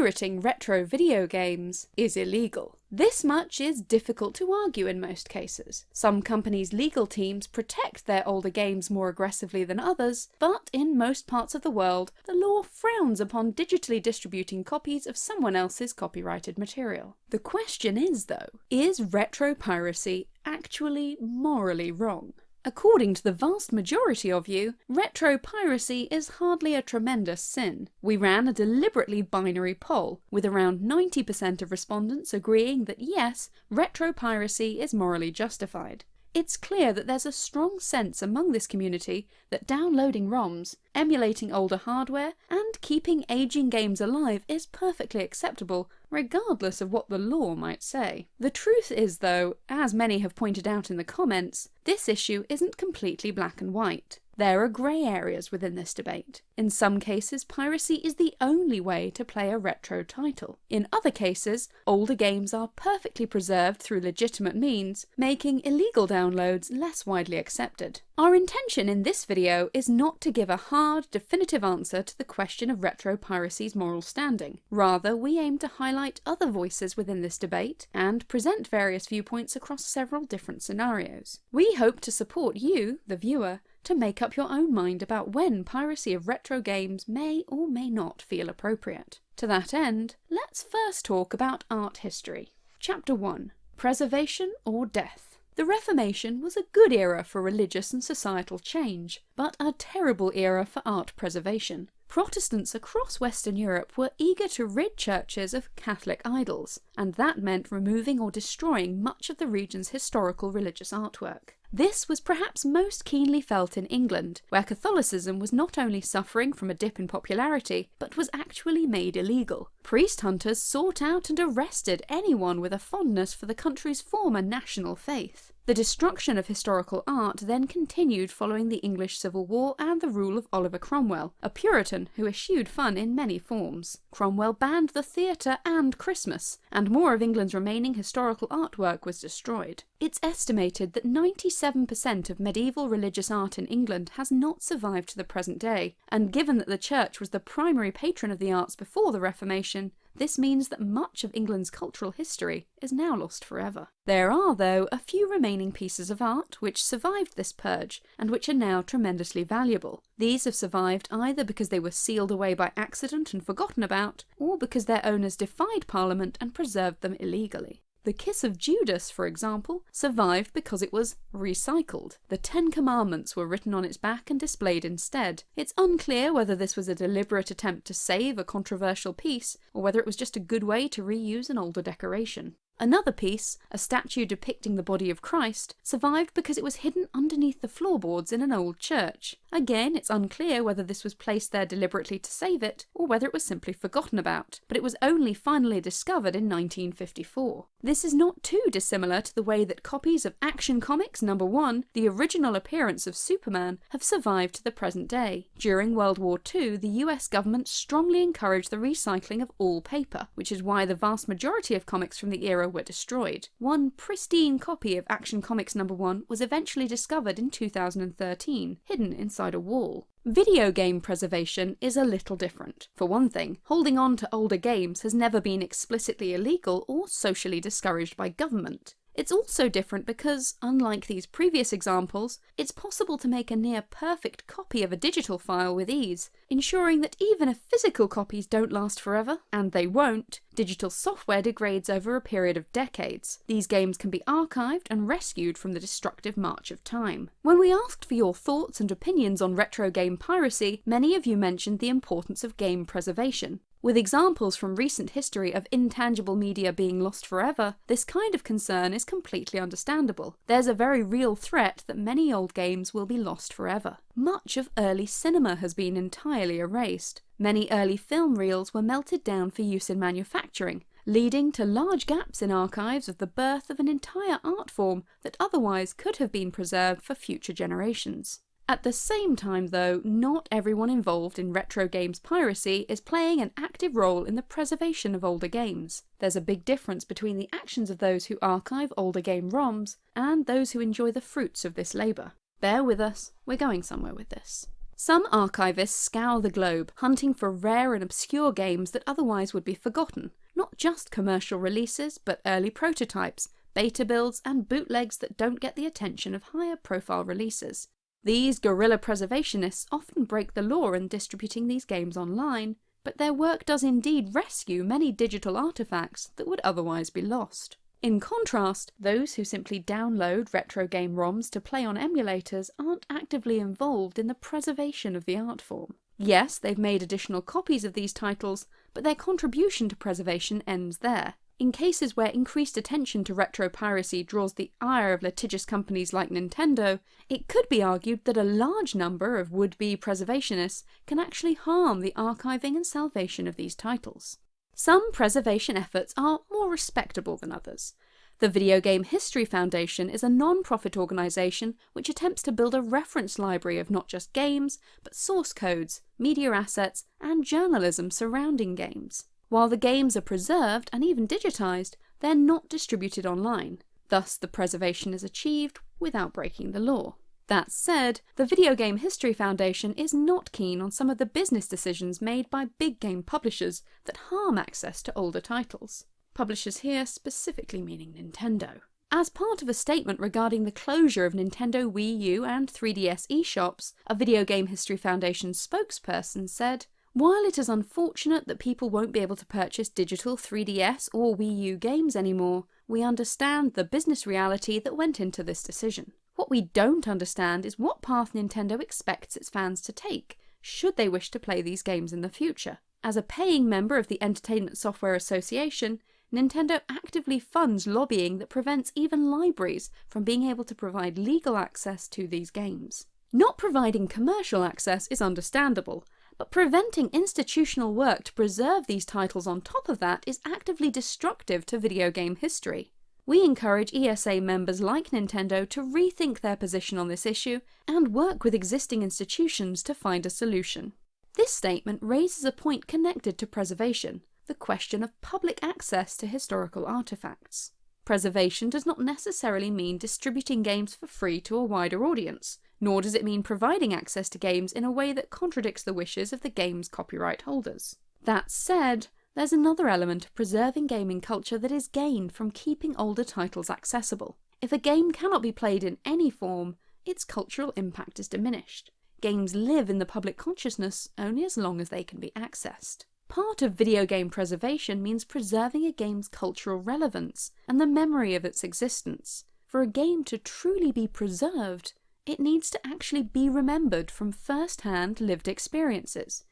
pirating retro video games is illegal. This much is difficult to argue in most cases. Some companies' legal teams protect their older games more aggressively than others, but in most parts of the world, the law frowns upon digitally distributing copies of someone else's copyrighted material. The question is, though, is retro piracy actually morally wrong? According to the vast majority of you, retro piracy is hardly a tremendous sin. We ran a deliberately binary poll, with around 90% of respondents agreeing that yes, retro piracy is morally justified. It's clear that there's a strong sense among this community that downloading ROMs, emulating older hardware, and keeping aging games alive is perfectly acceptable, regardless of what the law might say. The truth is though, as many have pointed out in the comments, this issue isn't completely black and white. There are grey areas within this debate. In some cases, piracy is the only way to play a retro title. In other cases, older games are perfectly preserved through legitimate means, making illegal downloads less widely accepted. Our intention in this video is not to give a hard, definitive answer to the question of retro piracy's moral standing. Rather, we aim to highlight other voices within this debate and present various viewpoints across several different scenarios. We hope to support you, the viewer, to make up your own mind about when piracy of retro games may or may not feel appropriate. To that end, let's first talk about art history. Chapter 1 Preservation or Death. The Reformation was a good era for religious and societal change, but a terrible era for art preservation. Protestants across Western Europe were eager to rid churches of Catholic idols, and that meant removing or destroying much of the region's historical religious artwork. This was perhaps most keenly felt in England, where Catholicism was not only suffering from a dip in popularity, but was actually made illegal. Priest hunters sought out and arrested anyone with a fondness for the country's former national faith. The destruction of historical art then continued following the English Civil War and the rule of Oliver Cromwell, a Puritan who eschewed fun in many forms. Cromwell banned the theatre and Christmas, and more of England's remaining historical artwork was destroyed. It's estimated that 97% of medieval religious art in England has not survived to the present day, and given that the Church was the primary patron of the arts before the Reformation, this means that much of England's cultural history is now lost forever. There are, though, a few remaining pieces of art which survived this purge and which are now tremendously valuable. These have survived either because they were sealed away by accident and forgotten about, or because their owners defied Parliament and preserved them illegally. The Kiss of Judas, for example, survived because it was recycled. The Ten Commandments were written on its back and displayed instead. It's unclear whether this was a deliberate attempt to save a controversial piece, or whether it was just a good way to reuse an older decoration. Another piece, a statue depicting the body of Christ, survived because it was hidden underneath the floorboards in an old church. Again, it's unclear whether this was placed there deliberately to save it, or whether it was simply forgotten about, but it was only finally discovered in 1954. This is not too dissimilar to the way that copies of Action Comics number 1, the original appearance of Superman, have survived to the present day. During World War II, the US government strongly encouraged the recycling of all paper, which is why the vast majority of comics from the era were destroyed. One pristine copy of Action Comics number 1 was eventually discovered in 2013, hidden inside a wall. Video game preservation is a little different. For one thing, holding on to older games has never been explicitly illegal or socially discouraged by government. It's also different because, unlike these previous examples, it's possible to make a near perfect copy of a digital file with ease, ensuring that even if physical copies don't last forever, and they won't, digital software degrades over a period of decades. These games can be archived and rescued from the destructive march of time. When we asked for your thoughts and opinions on retro game piracy, many of you mentioned the importance of game preservation. With examples from recent history of intangible media being lost forever, this kind of concern is completely understandable. There's a very real threat that many old games will be lost forever. Much of early cinema has been entirely erased. Many early film reels were melted down for use in manufacturing, leading to large gaps in archives of the birth of an entire art form that otherwise could have been preserved for future generations. At the same time though, not everyone involved in retro games piracy is playing an active role in the preservation of older games. There's a big difference between the actions of those who archive older game ROMs and those who enjoy the fruits of this labour. Bear with us, we're going somewhere with this. Some archivists scour the globe, hunting for rare and obscure games that otherwise would be forgotten. Not just commercial releases, but early prototypes, beta builds, and bootlegs that don't get the attention of higher profile releases. These guerrilla preservationists often break the law in distributing these games online, but their work does indeed rescue many digital artifacts that would otherwise be lost. In contrast, those who simply download retro game ROMs to play on emulators aren't actively involved in the preservation of the art form. Yes, they've made additional copies of these titles, but their contribution to preservation ends there. In cases where increased attention to retro piracy draws the ire of litigious companies like Nintendo, it could be argued that a large number of would-be preservationists can actually harm the archiving and salvation of these titles. Some preservation efforts are more respectable than others. The Video Game History Foundation is a non-profit organisation which attempts to build a reference library of not just games, but source codes, media assets, and journalism surrounding games. While the games are preserved and even digitised, they're not distributed online. Thus, the preservation is achieved without breaking the law. That said, the Video Game History Foundation is not keen on some of the business decisions made by big game publishers that harm access to older titles. Publishers here specifically meaning Nintendo. As part of a statement regarding the closure of Nintendo Wii U and 3DS eShops, a Video Game History Foundation spokesperson said, while it is unfortunate that people won't be able to purchase digital 3DS or Wii U games anymore, we understand the business reality that went into this decision. What we don't understand is what path Nintendo expects its fans to take, should they wish to play these games in the future. As a paying member of the Entertainment Software Association, Nintendo actively funds lobbying that prevents even libraries from being able to provide legal access to these games. Not providing commercial access is understandable, but preventing institutional work to preserve these titles on top of that is actively destructive to video game history. We encourage ESA members like Nintendo to rethink their position on this issue and work with existing institutions to find a solution. This statement raises a point connected to preservation, the question of public access to historical artifacts. Preservation does not necessarily mean distributing games for free to a wider audience nor does it mean providing access to games in a way that contradicts the wishes of the game's copyright holders. That said, there's another element of preserving gaming culture that is gained from keeping older titles accessible. If a game cannot be played in any form, its cultural impact is diminished. Games live in the public consciousness only as long as they can be accessed. Part of video game preservation means preserving a game's cultural relevance and the memory of its existence. For a game to truly be preserved, it needs to actually be remembered from first-hand lived experiences.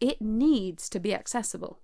It needs to be accessible.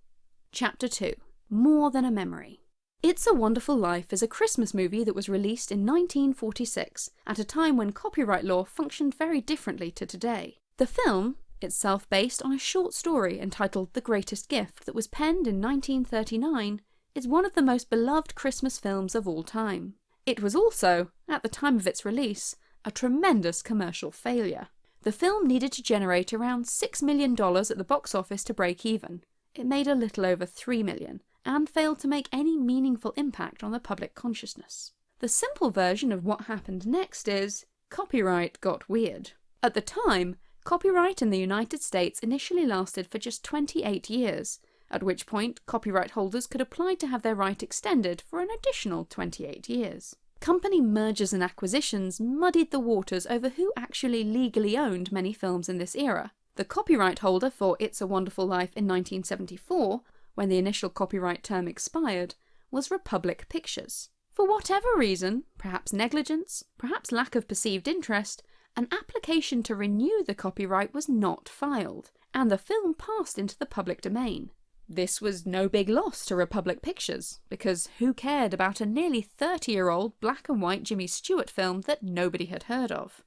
Chapter 2 More Than a Memory It's a Wonderful Life is a Christmas movie that was released in 1946, at a time when copyright law functioned very differently to today. The film, itself based on a short story entitled The Greatest Gift that was penned in 1939, is one of the most beloved Christmas films of all time. It was also, at the time of its release, a tremendous commercial failure. The film needed to generate around $6 million at the box office to break even. It made a little over 3 million, and failed to make any meaningful impact on the public consciousness. The simple version of what happened next is, copyright got weird. At the time, copyright in the United States initially lasted for just 28 years, at which point copyright holders could apply to have their right extended for an additional 28 years. Company mergers and acquisitions muddied the waters over who actually legally owned many films in this era. The copyright holder for It's a Wonderful Life in 1974, when the initial copyright term expired, was Republic Pictures. For whatever reason, perhaps negligence, perhaps lack of perceived interest, an application to renew the copyright was not filed, and the film passed into the public domain. This was no big loss to Republic Pictures, because who cared about a nearly 30 year old black and white Jimmy Stewart film that nobody had heard of?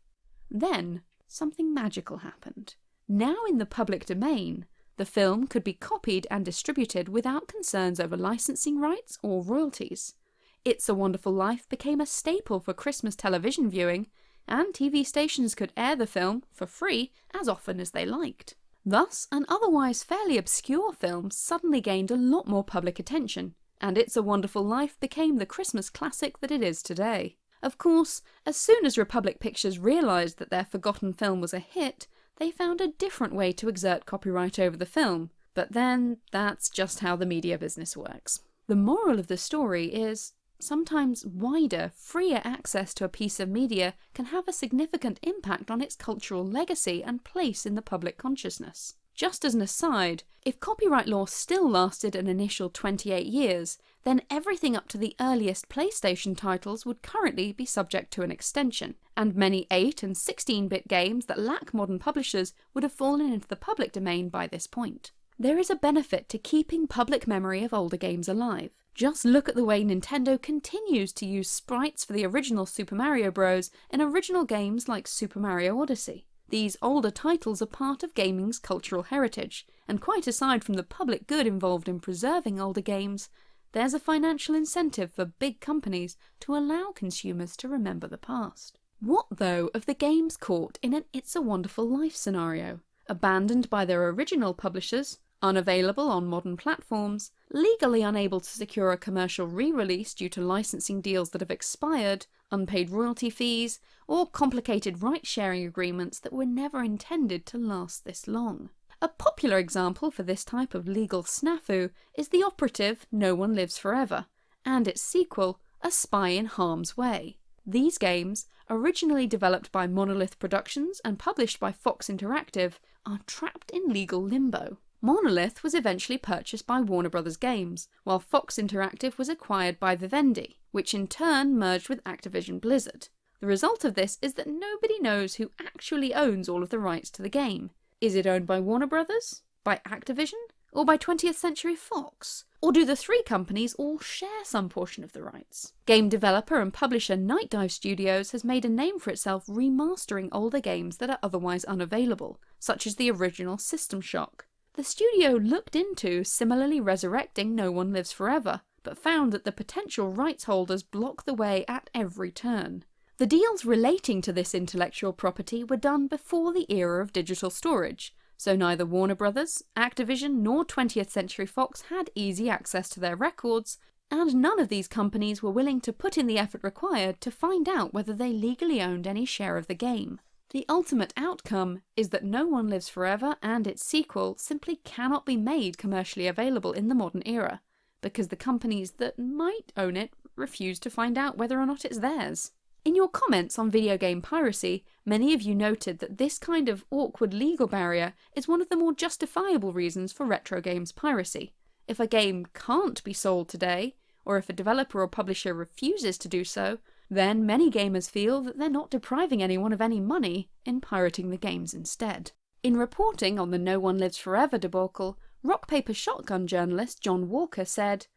Then, something magical happened. Now in the public domain, the film could be copied and distributed without concerns over licensing rights or royalties. It's a Wonderful Life became a staple for Christmas television viewing, and TV stations could air the film for free as often as they liked. Thus, an otherwise fairly obscure film suddenly gained a lot more public attention, and It's a Wonderful Life became the Christmas classic that it is today. Of course, as soon as Republic Pictures realised that their forgotten film was a hit, they found a different way to exert copyright over the film, but then that's just how the media business works. The moral of the story is sometimes wider, freer access to a piece of media can have a significant impact on its cultural legacy and place in the public consciousness. Just as an aside, if copyright law still lasted an initial 28 years, then everything up to the earliest PlayStation titles would currently be subject to an extension, and many 8 and 16-bit games that lack modern publishers would have fallen into the public domain by this point. There is a benefit to keeping public memory of older games alive. Just look at the way Nintendo continues to use sprites for the original Super Mario Bros. in original games like Super Mario Odyssey. These older titles are part of gaming's cultural heritage, and quite aside from the public good involved in preserving older games, there's a financial incentive for big companies to allow consumers to remember the past. What though of the games caught in an It's a Wonderful Life scenario? Abandoned by their original publishers, unavailable on modern platforms, legally unable to secure a commercial re-release due to licensing deals that have expired, unpaid royalty fees, or complicated rights-sharing agreements that were never intended to last this long. A popular example for this type of legal snafu is the operative No One Lives Forever, and its sequel, A Spy in Harm's Way. These games, originally developed by Monolith Productions and published by Fox Interactive, are trapped in legal limbo. Monolith was eventually purchased by Warner Bros. Games, while Fox Interactive was acquired by Vivendi, which in turn merged with Activision Blizzard. The result of this is that nobody knows who actually owns all of the rights to the game. Is it owned by Warner Bros., by Activision, or by 20th Century Fox? Or do the three companies all share some portion of the rights? Game developer and publisher Nightdive Studios has made a name for itself remastering older games that are otherwise unavailable, such as the original System Shock. The studio looked into similarly resurrecting No One Lives Forever, but found that the potential rights holders block the way at every turn. The deals relating to this intellectual property were done before the era of digital storage, so neither Warner Brothers, Activision nor 20th Century Fox had easy access to their records, and none of these companies were willing to put in the effort required to find out whether they legally owned any share of the game. The ultimate outcome is that No One Lives Forever and its sequel simply cannot be made commercially available in the modern era, because the companies that might own it refuse to find out whether or not it's theirs. In your comments on video game piracy, many of you noted that this kind of awkward legal barrier is one of the more justifiable reasons for retro games piracy. If a game can't be sold today, or if a developer or publisher refuses to do so, then many gamers feel that they're not depriving anyone of any money in pirating the games instead. In reporting on the No One Lives Forever debacle, Rock Paper Shotgun journalist John Walker said,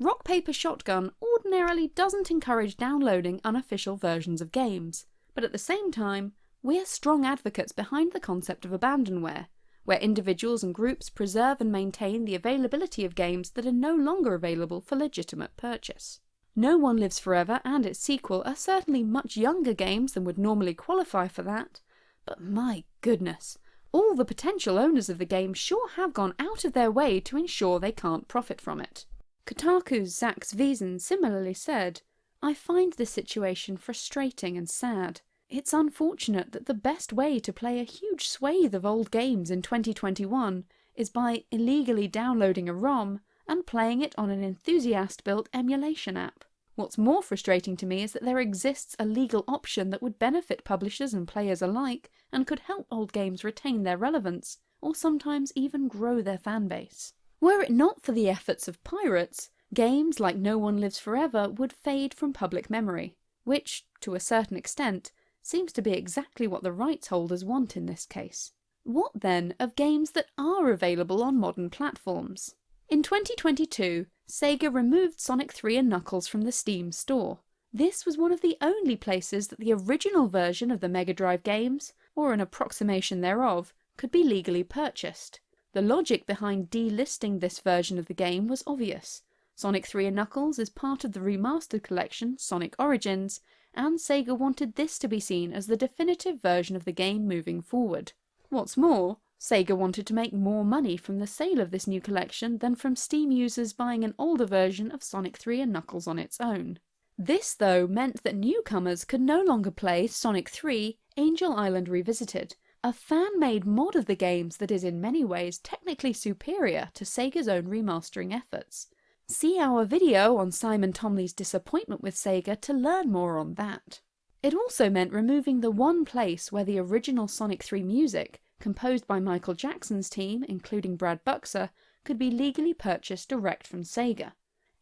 Rock Paper Shotgun ordinarily doesn't encourage downloading unofficial versions of games, but at the same time, we're strong advocates behind the concept of abandonware, where individuals and groups preserve and maintain the availability of games that are no longer available for legitimate purchase. No One Lives Forever and its sequel are certainly much younger games than would normally qualify for that, but my goodness, all the potential owners of the game sure have gone out of their way to ensure they can't profit from it. Kotaku's Zack Zwiezen similarly said, I find this situation frustrating and sad. It's unfortunate that the best way to play a huge swathe of old games in 2021 is by illegally downloading a ROM and playing it on an enthusiast-built emulation app. What's more frustrating to me is that there exists a legal option that would benefit publishers and players alike and could help old games retain their relevance, or sometimes even grow their fanbase. Were it not for the efforts of pirates, games like No One Lives Forever would fade from public memory, which, to a certain extent, seems to be exactly what the rights holders want in this case. What then of games that are available on modern platforms? In 2022, Sega removed Sonic 3 and Knuckles from the Steam store. This was one of the only places that the original version of the Mega Drive games, or an approximation thereof, could be legally purchased. The logic behind delisting this version of the game was obvious. Sonic 3 and Knuckles is part of the remastered collection Sonic Origins, and Sega wanted this to be seen as the definitive version of the game moving forward. What's more, Sega wanted to make more money from the sale of this new collection than from Steam users buying an older version of Sonic 3 and Knuckles on its own. This, though, meant that newcomers could no longer play Sonic 3 Angel Island Revisited, a fan-made mod of the games that is in many ways technically superior to Sega's own remastering efforts. See our video on Simon Thomley's disappointment with Sega to learn more on that. It also meant removing the one place where the original Sonic 3 music, composed by Michael Jackson's team, including Brad Buxer, could be legally purchased direct from Sega.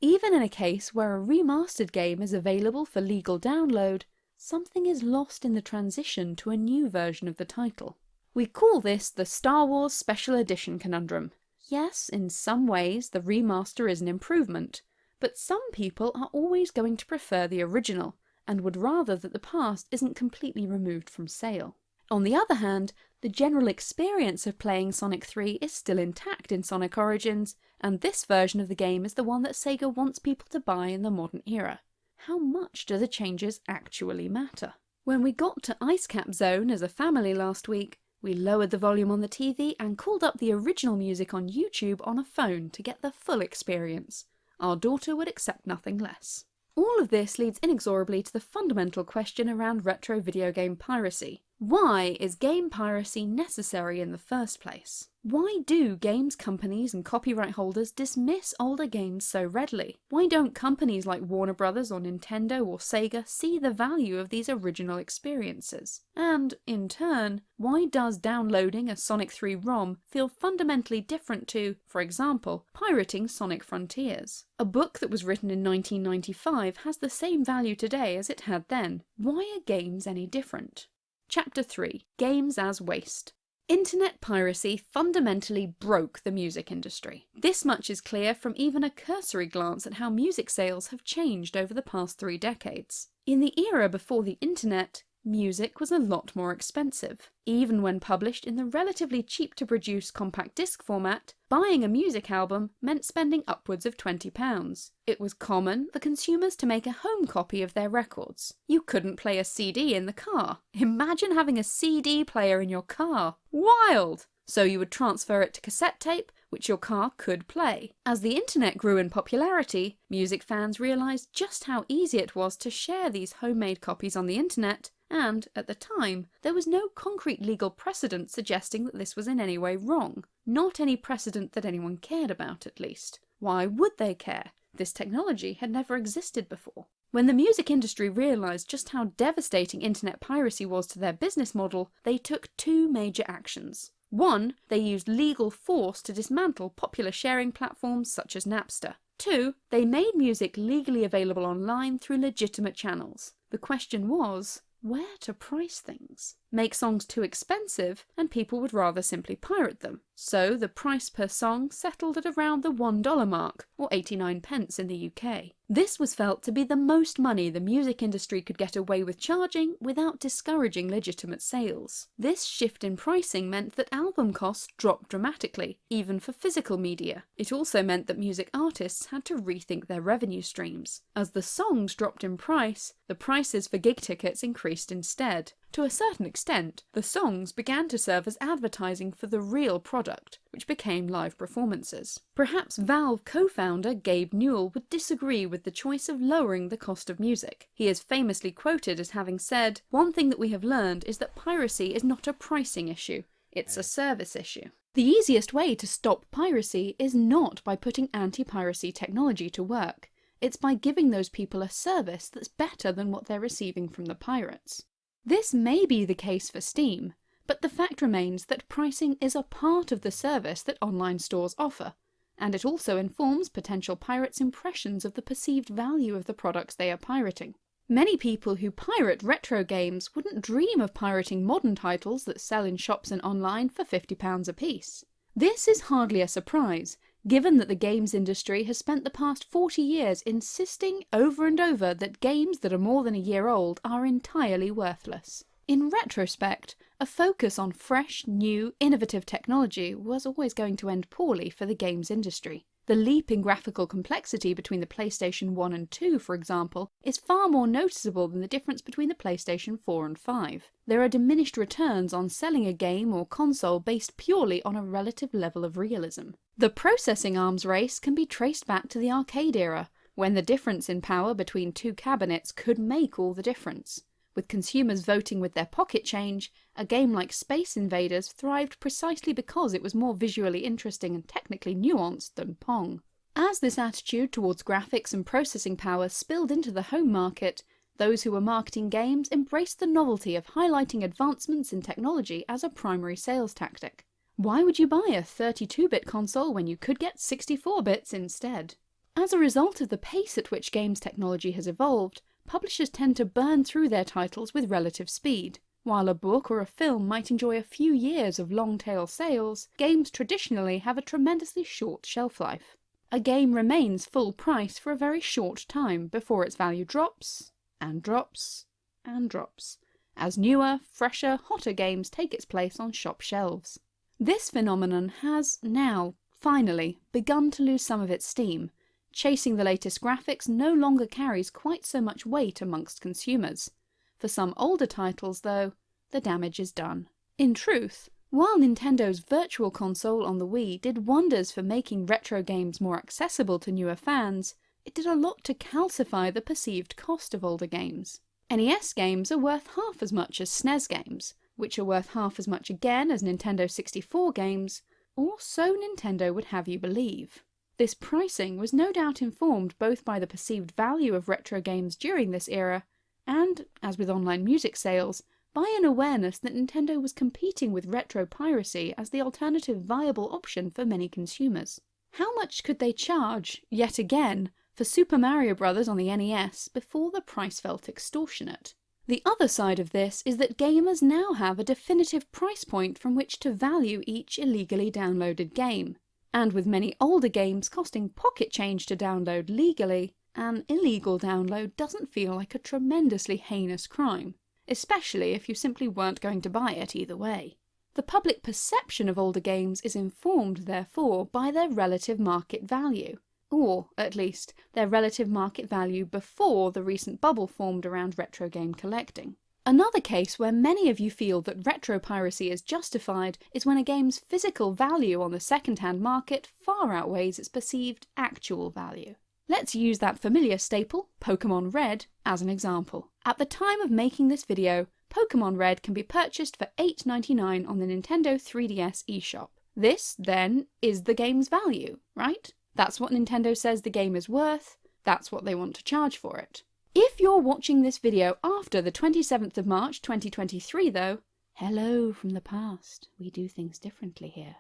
Even in a case where a remastered game is available for legal download, something is lost in the transition to a new version of the title. We call this the Star Wars Special Edition conundrum. Yes, in some ways the remaster is an improvement, but some people are always going to prefer the original, and would rather that the past isn't completely removed from sale. On the other hand, the general experience of playing Sonic 3 is still intact in Sonic Origins, and this version of the game is the one that Sega wants people to buy in the modern era. How much do the changes actually matter? When we got to Ice Cap Zone as a family last week, we lowered the volume on the TV and called up the original music on YouTube on a phone to get the full experience. Our daughter would accept nothing less. All of this leads inexorably to the fundamental question around retro video game piracy. Why is game piracy necessary in the first place? Why do games companies and copyright holders dismiss older games so readily? Why don't companies like Warner Brothers or Nintendo or Sega see the value of these original experiences? And, in turn, why does downloading a Sonic 3 ROM feel fundamentally different to, for example, pirating Sonic Frontiers? A book that was written in 1995 has the same value today as it had then. Why are games any different? Chapter 3 Games as Waste Internet piracy fundamentally broke the music industry. This much is clear from even a cursory glance at how music sales have changed over the past three decades. In the era before the internet, music was a lot more expensive. Even when published in the relatively cheap to produce compact disc format, buying a music album meant spending upwards of £20. It was common for consumers to make a home copy of their records. You couldn't play a CD in the car. Imagine having a CD player in your car. Wild! So you would transfer it to cassette tape, which your car could play. As the internet grew in popularity, music fans realised just how easy it was to share these homemade copies on the internet and, at the time, there was no concrete legal precedent suggesting that this was in any way wrong. Not any precedent that anyone cared about, at least. Why would they care? This technology had never existed before. When the music industry realised just how devastating internet piracy was to their business model, they took two major actions. One, they used legal force to dismantle popular sharing platforms such as Napster. Two, they made music legally available online through legitimate channels. The question was, where to price things. Make songs too expensive and people would rather simply pirate them. So the price per song settled at around the $1 mark, or 89 pence in the UK. This was felt to be the most money the music industry could get away with charging without discouraging legitimate sales. This shift in pricing meant that album costs dropped dramatically, even for physical media. It also meant that music artists had to rethink their revenue streams. As the songs dropped in price, the prices for gig tickets increased instead. To a certain extent, the songs began to serve as advertising for the real product, which became live performances. Perhaps Valve co-founder Gabe Newell would disagree with the choice of lowering the cost of music. He is famously quoted as having said, One thing that we have learned is that piracy is not a pricing issue, it's a service issue. The easiest way to stop piracy is not by putting anti-piracy technology to work. It's by giving those people a service that's better than what they're receiving from the pirates. This may be the case for Steam, but the fact remains that pricing is a part of the service that online stores offer, and it also informs potential pirates' impressions of the perceived value of the products they are pirating. Many people who pirate retro games wouldn't dream of pirating modern titles that sell in shops and online for £50 apiece. This is hardly a surprise, given that the games industry has spent the past 40 years insisting over and over that games that are more than a year old are entirely worthless. In retrospect, a focus on fresh, new, innovative technology was always going to end poorly for the games industry. The leap in graphical complexity between the PlayStation 1 and 2, for example, is far more noticeable than the difference between the PlayStation 4 and 5. There are diminished returns on selling a game or console based purely on a relative level of realism. The processing arms race can be traced back to the arcade era, when the difference in power between two cabinets could make all the difference. With consumers voting with their pocket change, a game like Space Invaders thrived precisely because it was more visually interesting and technically nuanced than Pong. As this attitude towards graphics and processing power spilled into the home market, those who were marketing games embraced the novelty of highlighting advancements in technology as a primary sales tactic. Why would you buy a 32-bit console when you could get 64 bits instead? As a result of the pace at which games technology has evolved, publishers tend to burn through their titles with relative speed. While a book or a film might enjoy a few years of long-tail sales, games traditionally have a tremendously short shelf life. A game remains full price for a very short time before its value drops, and drops, and drops, as newer, fresher, hotter games take its place on shop shelves. This phenomenon has now, finally, begun to lose some of its steam, Chasing the latest graphics no longer carries quite so much weight amongst consumers. For some older titles, though, the damage is done. In truth, while Nintendo's Virtual Console on the Wii did wonders for making retro games more accessible to newer fans, it did a lot to calcify the perceived cost of older games. NES games are worth half as much as SNES games, which are worth half as much again as Nintendo 64 games, or so Nintendo would have you believe. This pricing was no doubt informed both by the perceived value of retro games during this era, and, as with online music sales, by an awareness that Nintendo was competing with retro piracy as the alternative viable option for many consumers. How much could they charge, yet again, for Super Mario Bros. on the NES before the price felt extortionate? The other side of this is that gamers now have a definitive price point from which to value each illegally downloaded game and with many older games costing pocket change to download legally, an illegal download doesn't feel like a tremendously heinous crime, especially if you simply weren't going to buy it either way. The public perception of older games is informed, therefore, by their relative market value, or, at least, their relative market value before the recent bubble formed around retro game collecting. Another case where many of you feel that retro piracy is justified is when a game's physical value on the second-hand market far outweighs its perceived actual value. Let's use that familiar staple, Pokemon Red, as an example. At the time of making this video, Pokemon Red can be purchased for $8.99 on the Nintendo 3DS eShop. This, then, is the game's value, right? That's what Nintendo says the game is worth, that's what they want to charge for it. If you're watching this video after the 27th of March 2023 though, hello from the past, we do things differently here.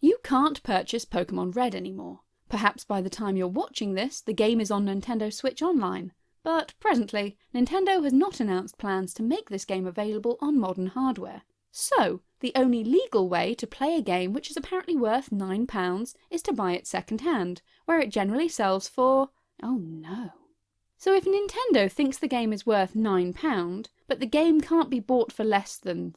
You can't purchase Pokemon Red anymore. Perhaps by the time you're watching this, the game is on Nintendo Switch Online. But presently, Nintendo has not announced plans to make this game available on modern hardware. So, the only legal way to play a game which is apparently worth £9 is to buy it second hand, where it generally sells for... oh no. So if Nintendo thinks the game is worth £9, but the game can't be bought for less than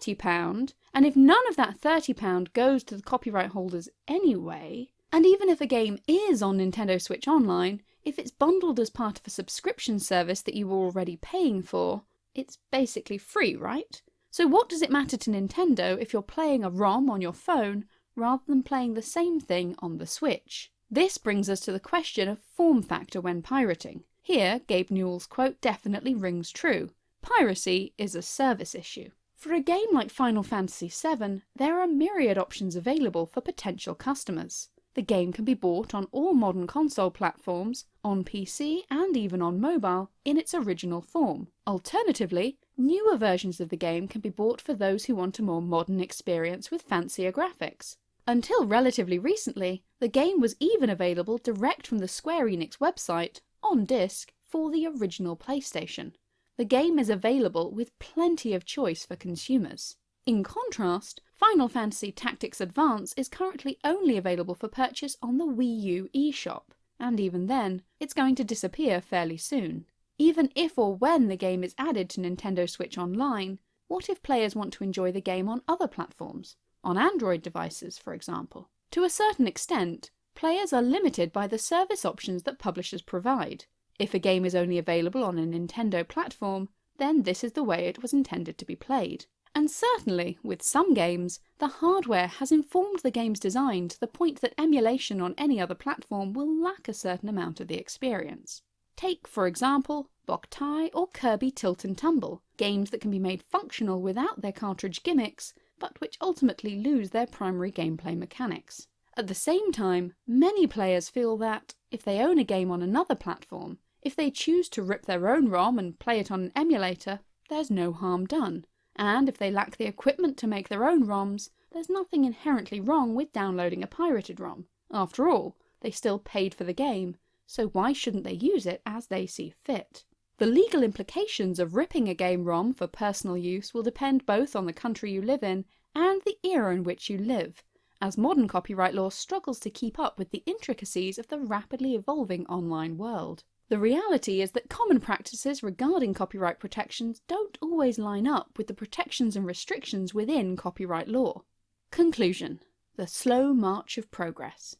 £30, and if none of that £30 goes to the copyright holders anyway, and even if a game is on Nintendo Switch Online, if it's bundled as part of a subscription service that you were already paying for, it's basically free, right? So what does it matter to Nintendo if you're playing a ROM on your phone rather than playing the same thing on the Switch? This brings us to the question of form factor when pirating. Here, Gabe Newell's quote definitely rings true. Piracy is a service issue. For a game like Final Fantasy VII, there are myriad options available for potential customers. The game can be bought on all modern console platforms, on PC and even on mobile, in its original form. Alternatively, newer versions of the game can be bought for those who want a more modern experience with fancier graphics. Until relatively recently, the game was even available direct from the Square Enix website on disc for the original PlayStation. The game is available with plenty of choice for consumers. In contrast, Final Fantasy Tactics Advance is currently only available for purchase on the Wii U eShop, and even then, it's going to disappear fairly soon. Even if or when the game is added to Nintendo Switch Online, what if players want to enjoy the game on other platforms? On Android devices, for example? To a certain extent, players are limited by the service options that publishers provide. If a game is only available on a Nintendo platform, then this is the way it was intended to be played. And certainly, with some games, the hardware has informed the game's design to the point that emulation on any other platform will lack a certain amount of the experience. Take, for example, Boktai or Kirby Tilt and Tumble, games that can be made functional without their cartridge gimmicks, but which ultimately lose their primary gameplay mechanics. At the same time, many players feel that, if they own a game on another platform, if they choose to rip their own ROM and play it on an emulator, there's no harm done, and if they lack the equipment to make their own ROMs, there's nothing inherently wrong with downloading a pirated ROM. After all, they still paid for the game, so why shouldn't they use it as they see fit? The legal implications of ripping a game ROM for personal use will depend both on the country you live in and the era in which you live, as modern copyright law struggles to keep up with the intricacies of the rapidly evolving online world. The reality is that common practices regarding copyright protections don't always line up with the protections and restrictions within copyright law. Conclusion. The slow march of progress.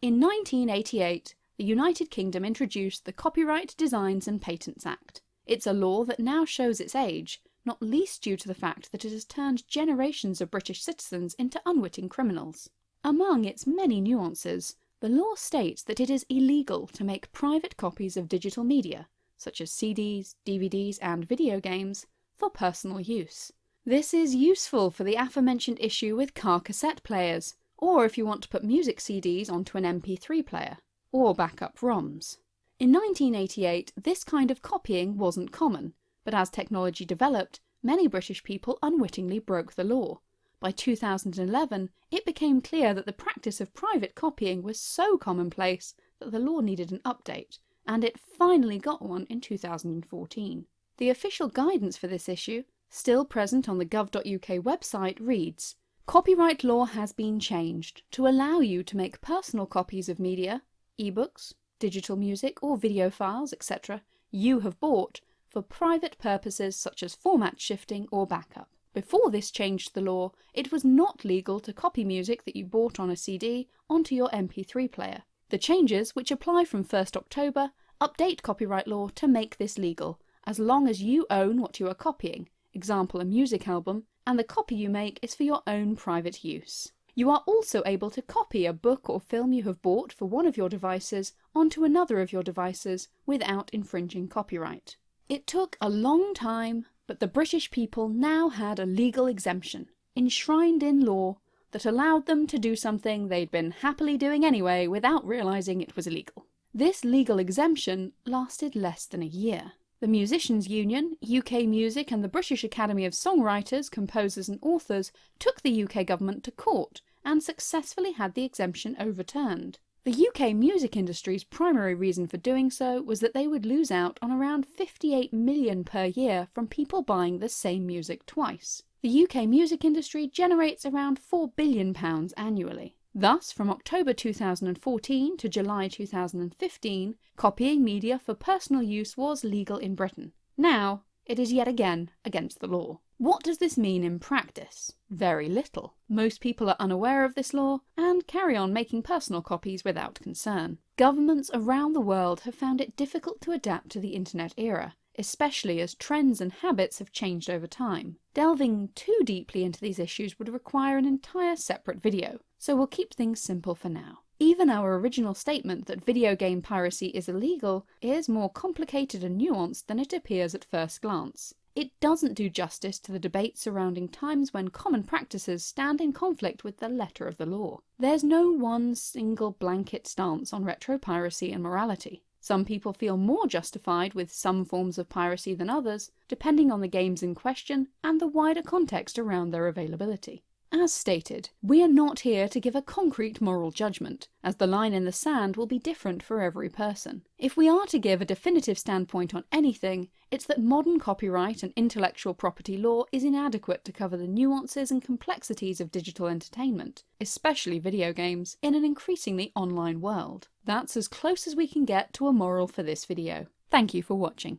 In 1988, the United Kingdom introduced the Copyright Designs and Patents Act. It's a law that now shows its age, not least due to the fact that it has turned generations of British citizens into unwitting criminals. Among its many nuances, the law states that it is illegal to make private copies of digital media, such as CDs, DVDs and video games, for personal use. This is useful for the aforementioned issue with car cassette players, or if you want to put music CDs onto an MP3 player, or backup ROMs. In 1988, this kind of copying wasn't common, but as technology developed, many British people unwittingly broke the law. By 2011, it became clear that the practice of private copying was so commonplace that the law needed an update, and it finally got one in 2014. The official guidance for this issue still present on the gov.uk website, reads Copyright law has been changed to allow you to make personal copies of media, ebooks, digital music or video files, etc. you have bought for private purposes such as format shifting or backup. Before this changed the law, it was not legal to copy music that you bought on a CD onto your MP3 player. The changes, which apply from 1st October, update copyright law to make this legal, as long as you own what you are copying, example a music album, and the copy you make is for your own private use. You are also able to copy a book or film you have bought for one of your devices onto another of your devices without infringing copyright. It took a long time, but the British people now had a legal exemption, enshrined in law, that allowed them to do something they'd been happily doing anyway without realising it was illegal. This legal exemption lasted less than a year. The Musicians' Union, UK Music and the British Academy of Songwriters, Composers and Authors took the UK government to court and successfully had the exemption overturned. The UK music industry's primary reason for doing so was that they would lose out on around 58 million per year from people buying the same music twice. The UK music industry generates around £4 billion annually. Thus, from October 2014 to July 2015, copying media for personal use was legal in Britain. Now, it is yet again against the law. What does this mean in practice? Very little. Most people are unaware of this law and carry on making personal copies without concern. Governments around the world have found it difficult to adapt to the internet era, especially as trends and habits have changed over time. Delving too deeply into these issues would require an entire separate video, so we'll keep things simple for now. Even our original statement that video game piracy is illegal is more complicated and nuanced than it appears at first glance. It doesn't do justice to the debate surrounding times when common practices stand in conflict with the letter of the law. There's no one single blanket stance on retro piracy and morality. Some people feel more justified with some forms of piracy than others, depending on the games in question and the wider context around their availability. As stated, we are not here to give a concrete moral judgment, as the line in the sand will be different for every person. If we are to give a definitive standpoint on anything, it's that modern copyright and intellectual property law is inadequate to cover the nuances and complexities of digital entertainment, especially video games, in an increasingly online world. That's as close as we can get to a moral for this video. Thank you for watching.